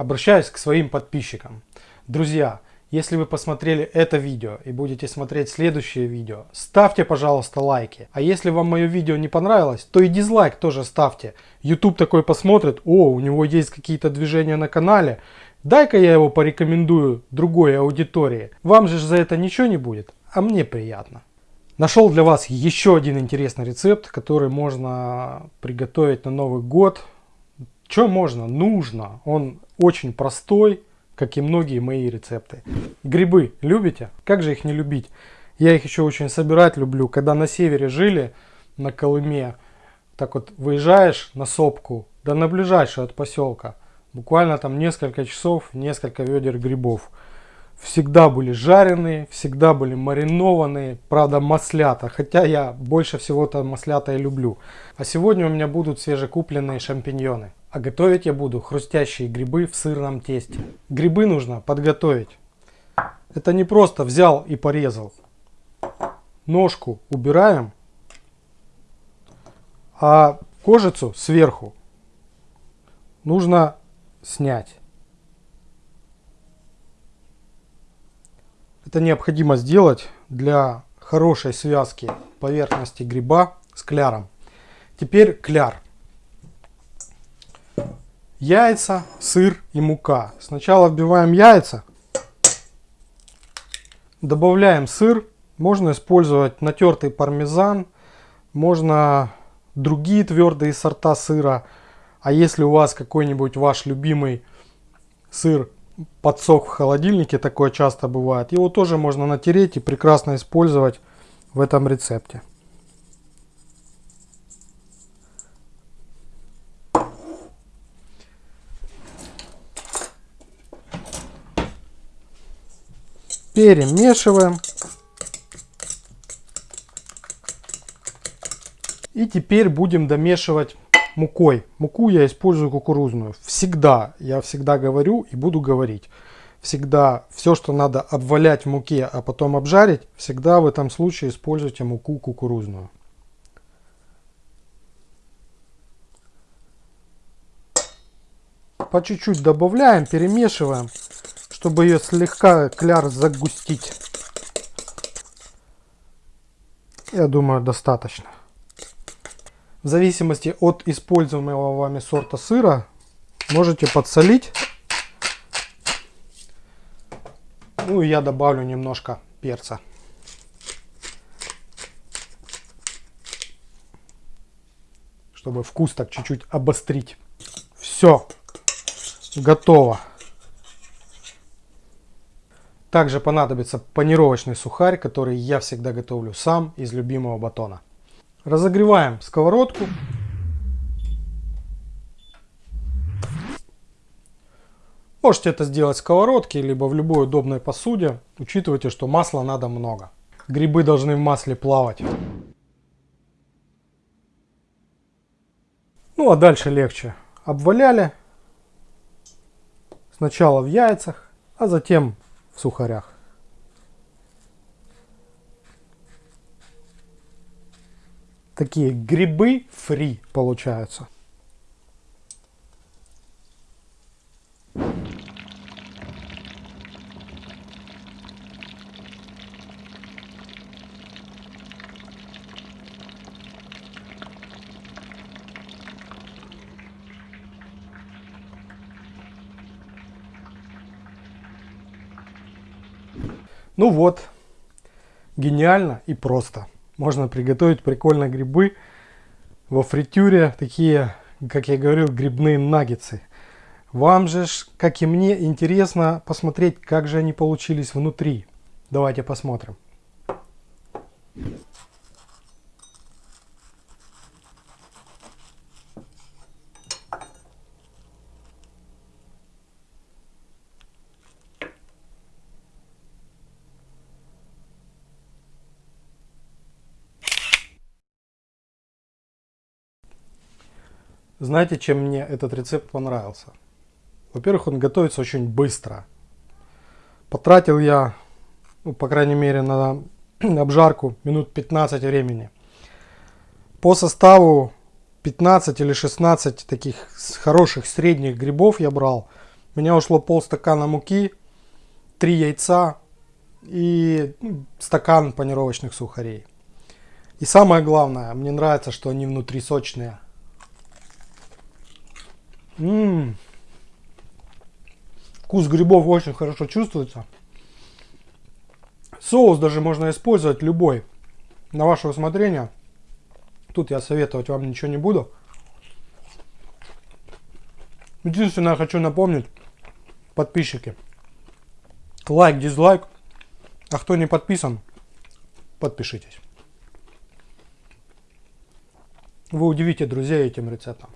обращаюсь к своим подписчикам. Друзья, если вы посмотрели это видео и будете смотреть следующее видео, ставьте, пожалуйста, лайки. А если вам мое видео не понравилось, то и дизлайк тоже ставьте. YouTube такой посмотрит, о, у него есть какие-то движения на канале, дай-ка я его порекомендую другой аудитории. Вам же за это ничего не будет, а мне приятно. Нашел для вас еще один интересный рецепт, который можно приготовить на Новый год. Что можно? Нужно. Он очень простой как и многие мои рецепты. Грибы любите? Как же их не любить? Я их еще очень собирать люблю. Когда на севере жили, на Колыме, так вот выезжаешь на сопку, да на ближайшую от поселка, буквально там несколько часов, несколько ведер грибов. Всегда были жареные, всегда были маринованные, правда маслята, хотя я больше всего-то маслята и люблю. А сегодня у меня будут свежекупленные шампиньоны. А готовить я буду хрустящие грибы в сырном тесте. Грибы нужно подготовить. Это не просто взял и порезал. Ножку убираем, а кожицу сверху нужно снять. Это необходимо сделать для хорошей связки поверхности гриба с кляром. Теперь кляр яйца, сыр и мука. Сначала вбиваем яйца, добавляем сыр. Можно использовать натертый пармезан, можно другие твердые сорта сыра. А если у вас какой-нибудь ваш любимый сыр подсох в холодильнике, такое часто бывает, его тоже можно натереть и прекрасно использовать в этом рецепте. Перемешиваем. И теперь будем домешивать мукой. Муку я использую кукурузную. Всегда, я всегда говорю и буду говорить. Всегда все, что надо обвалять в муке, а потом обжарить, всегда в этом случае используйте муку кукурузную. По чуть-чуть добавляем, перемешиваем чтобы ее слегка кляр загустить. Я думаю, достаточно. В зависимости от используемого вами сорта сыра можете подсолить. Ну и я добавлю немножко перца. Чтобы вкус так чуть-чуть обострить. Все. Готово. Также понадобится панировочный сухарь, который я всегда готовлю сам из любимого батона. Разогреваем сковородку. Можете это сделать в сковородке, либо в любой удобной посуде. Учитывайте, что масла надо много. Грибы должны в масле плавать. Ну а дальше легче. Обваляли. Сначала в яйцах, а затем сухарях. Такие грибы фри получаются. Ну вот, гениально и просто. Можно приготовить прикольно грибы во фритюре, такие, как я говорил, грибные наггетсы. Вам же, как и мне, интересно посмотреть, как же они получились внутри. Давайте посмотрим. Знаете, чем мне этот рецепт понравился? Во-первых, он готовится очень быстро. Потратил я, ну, по крайней мере, на обжарку минут 15 времени. По составу 15 или 16 таких хороших средних грибов я брал. У меня ушло полстакана муки, 3 яйца и ну, стакан панировочных сухарей. И самое главное, мне нравится, что они внутри сочные. Ммм. Вкус грибов очень хорошо чувствуется. Соус даже можно использовать любой. На ваше усмотрение. Тут я советовать вам ничего не буду. Единственное, хочу напомнить, подписчики. Лайк, дизлайк. А кто не подписан, подпишитесь. Вы удивите друзей этим рецептом.